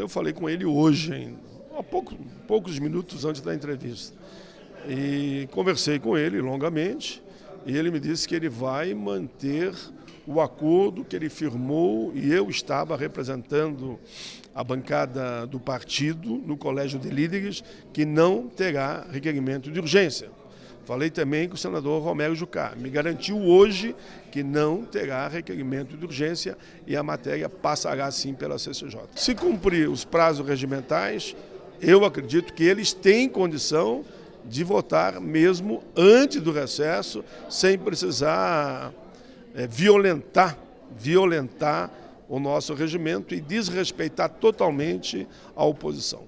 Eu falei com ele hoje, há pouco, poucos minutos antes da entrevista. E conversei com ele longamente e ele me disse que ele vai manter o acordo que ele firmou e eu estava representando a bancada do partido no Colégio de Líderes, que não terá requerimento de urgência. Falei também com o senador Romero Jucá. Me garantiu hoje que não terá requerimento de urgência e a matéria passará sim pela CCJ. Se cumprir os prazos regimentais, eu acredito que eles têm condição de votar mesmo antes do recesso, sem precisar é, violentar, violentar o nosso regimento e desrespeitar totalmente a oposição.